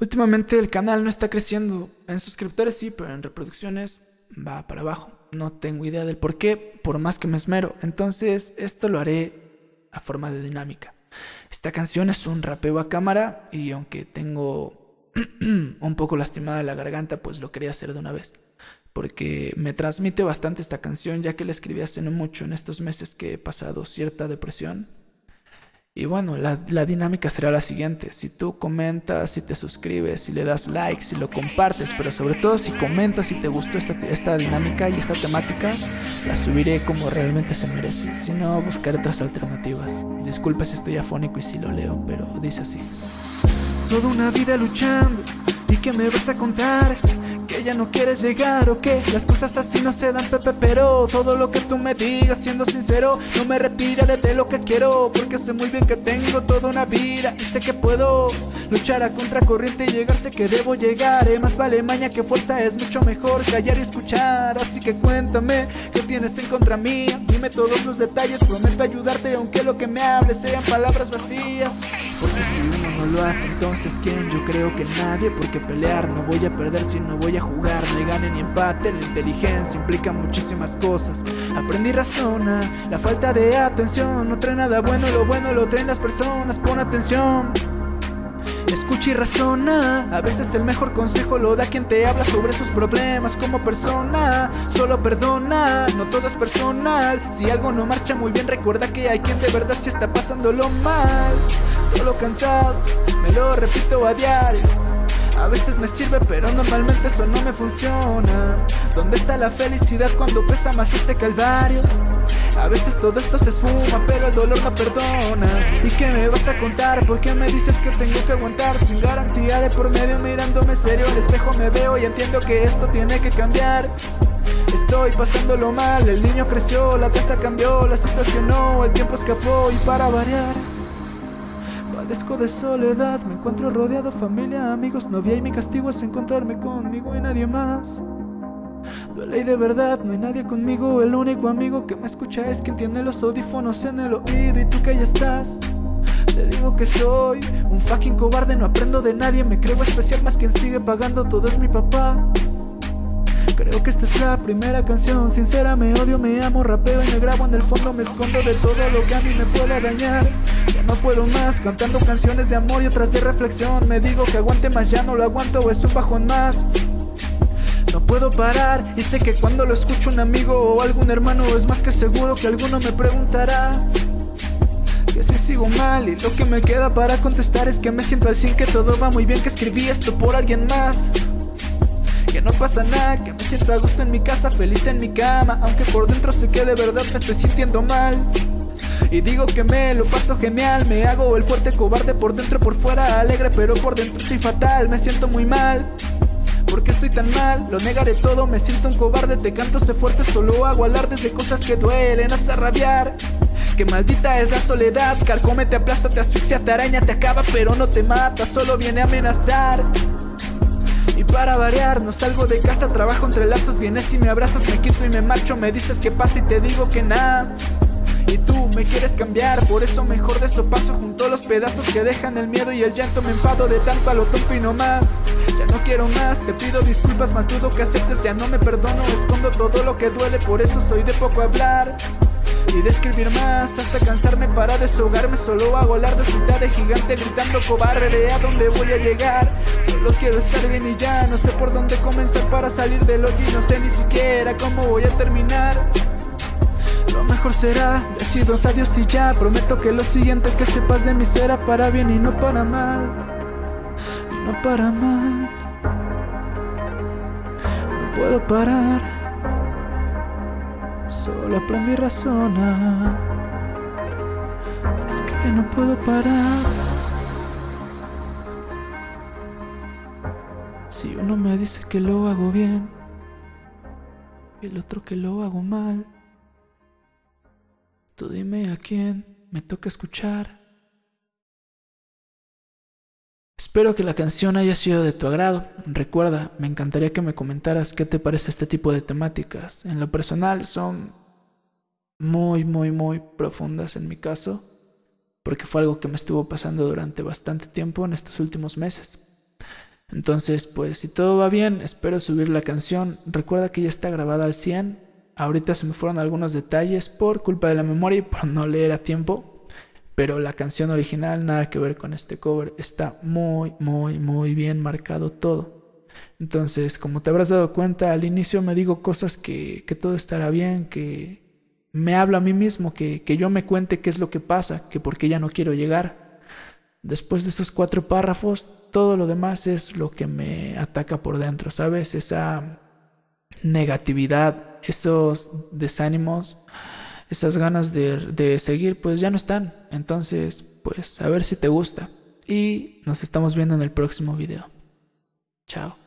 Últimamente el canal no está creciendo. En suscriptores sí, pero en reproducciones va para abajo. No tengo idea del por qué, por más que me esmero. Entonces, esto lo haré a forma de dinámica. Esta canción es un rapeo a cámara y aunque tengo un poco lastimada la garganta, pues lo quería hacer de una vez. Porque me transmite bastante esta canción, ya que la escribí hace no mucho en estos meses que he pasado cierta depresión y bueno, la, dinámica será la siguiente. Si tú comentas, si te suscribes, si le das like, si lo compartes, pero sobre todo si comentas si te gustó esta, esta dinámica y esta temática, la subiré como realmente se merece. Si no, buscaré otras alternativas. Disculpa si estoy afónico y si lo leo, pero dice así. Toda una vida luchando, ¿y qué me vas a contar? que ya no quieres llegar o que las cosas así no se dan pepe pero todo lo que tú me digas siendo sincero no me retira de lo que quiero porque sé muy bien que tengo toda una vida y sé que puedo luchar a contracorriente y llegar sé que debo llegar. Eh, más vale maña que fuerza es mucho mejor callar y escuchar. Así que cuéntame qué tienes en contra mía dime todos los detalles prometo ayudarte aunque lo que me hables sean palabras vacías porque si uno no lo hace entonces quién yo creo que nadie porque pelear no voy a perder si no voy a jugar, ni gane ni empate La inteligencia implica muchísimas cosas. Aprendí razona, la falta de atención No trae nada bueno, lo bueno lo traen las personas Pon atención Escucha y razona, a veces el mejor consejo lo da quien te habla sobre sus problemas como persona. Solo perdona, no todo es personal. Si algo no marcha muy bien recuerda que hay quien de verdad sí está pasándolo mal. Todo lo cantado, me lo repito a diario a veces me sirve pero normalmente eso no me funciona ¿Dónde está la felicidad cuando pesa más este calvario? A veces todo esto se esfuma pero el dolor no perdona ¿Y qué me vas a contar? ¿Por qué me dices que tengo que aguantar? Sin garantía de por medio mirándome serio al espejo me veo y entiendo que esto tiene que cambiar Estoy pasándolo mal, el niño creció, la casa cambió, la situación no, el tiempo escapó y para variar Padezco de soledad, me encuentro rodeado familia, amigos, novia y mi castigo es encontrarme conmigo y nadie más. Duele y de verdad, no hay nadie conmigo, el único amigo que me escucha es quien tiene los audífonos en el oído y tú que ya estás. Te digo que soy un fucking cobarde, no aprendo de nadie, me creo especial más quien sigue pagando todo es mi papá. Creo que esta es la primera canción Sincera, me odio, me amo, rapeo y me grabo En el fondo me escondo de todo lo que a mí me pueda dañar no puedo más cantando canciones de amor y otras de reflexión. Me digo que aguante más, ya no lo aguanto, es un bajón más. No puedo parar y sé que cuando lo escucho un amigo o algún hermano es más que seguro que alguno me preguntará que si sigo mal y lo que me queda para contestar es que me siento al sin que todo va muy bien que escribí esto por alguien más. Que no pasa nada, que me siento a gusto en mi casa, feliz en mi cama Aunque por dentro sé que de verdad me estoy sintiendo mal y digo que me lo paso genial Me hago el fuerte cobarde por dentro por fuera Alegre pero por dentro estoy fatal Me siento muy mal. ¿Por qué estoy tan mal? Lo negaré todo, me siento un cobarde Te canto, sé fuerte, solo hago alardes de cosas que duelen hasta rabiar. Que maldita es la soledad, carcome, te aplasta, te asfixia, te araña, te acaba pero no te mata, solo viene a amenazar. Y para variar, no salgo de casa, trabajo entre lazos Vienes y me abrazas, me quito y me marcho Me dices que pasa y te digo que nada y tú me quieres cambiar, por eso mejor de eso paso junto a los pedazos que dejan el miedo y el llanto. Me enfado de tanto a lo tonto y no más. Ya no quiero más, te pido disculpas, más dudo que aceptes Ya no me perdono, escondo todo lo que duele, por eso soy de poco hablar y de escribir más hasta cansarme para deshogarme. Solo hago alar de ciudad de gigante gritando cobarde a dónde voy a llegar Solo quiero estar bien y ya no sé por dónde comenzar para salir del hoyo y no sé ni siquiera cómo voy a terminar mejor será. Decir dos adiós y ya Prometo que lo siguiente que sepas de mí será para bien y no para mal. Y no para mal. No puedo parar. Solo aprendí a razonar. Es que no puedo parar. Si uno me dice que lo hago bien Y el otro que lo hago mal Tú dime a quién me toca escuchar Espero que la canción haya sido de tu agrado. Recuerda, me encantaría que me comentaras qué te parece este tipo de temáticas. En lo personal son muy, muy, muy profundas en mi caso, porque fue algo que me estuvo pasando durante bastante tiempo en estos últimos meses. Entonces, pues si todo va bien, espero subir la canción. Recuerda que ya está grabada al 100. Ahorita se me fueron algunos detalles por culpa de la memoria y por no leer a tiempo. Pero la canción original, nada que ver con este cover, está muy, muy, muy bien marcado todo. Entonces, como te habrás dado cuenta, al inicio me digo cosas que, que todo estará bien, que me hablo a mí mismo, que, que yo me cuente qué es lo que pasa, que por qué ya no quiero llegar. Después de esos cuatro párrafos, todo lo demás es lo que me ataca por dentro, ¿sabes? Esa negatividad, esos desánimos, esas ganas de, de, seguir, pues ya no están. Entonces, pues a ver si te gusta. Y nos estamos viendo en el próximo video. Chao.